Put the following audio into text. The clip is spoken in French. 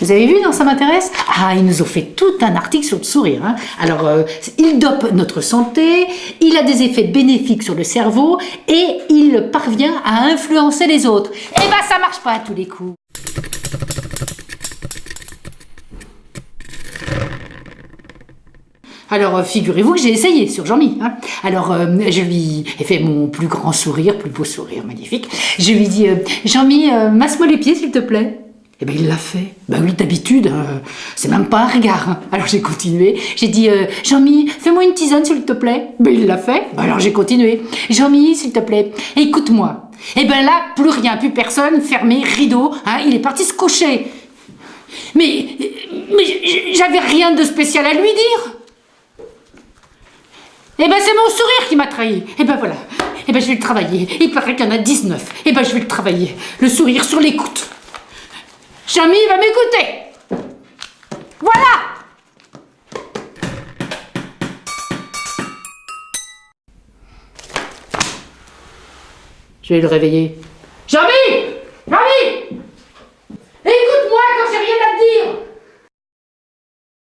Vous avez vu dans Ça m'intéresse? Ah, ils nous ont fait tout un article sur le sourire. hein. Alors, euh, il dope notre santé, il a des effets bénéfiques sur le cerveau et il parvient à influencer les autres. Eh ben, ça marche pas à tous les coups. Alors, euh, figurez-vous que j'ai essayé sur Jean-Mi. hein. Alors, euh, je lui ai fait mon plus grand sourire, plus beau sourire, magnifique. Je lui ai dit, Jean-Mi, masse-moi les pieds, s'il te plaît. Eh ben, il l'a fait. Ben oui, d'habitude, euh, c'est même pas un regard. hein. Alors, j'ai continué. J'ai dit, euh, Jean-Mi, fais-moi une tisane, s'il te plaît. Ben, il l'a fait. Ben, alors, j'ai continué. Jean-Mi, s'il te plaît, écoute-moi. Eh ben là, plus rien, plus personne, fermé, rideau. hein, il est parti se coucher. Mais, mais j'avais rien de spécial à lui dire. Eh ben c'est mon sourire qui m'a trahi. Eh ben voilà. Eh ben je vais le travailler. Il paraît qu'il y en a 19. Eh ben je vais le travailler. Le sourire sur l'écoute. Jamy va m'écouter. Voilà. Je vais le réveiller. Jamy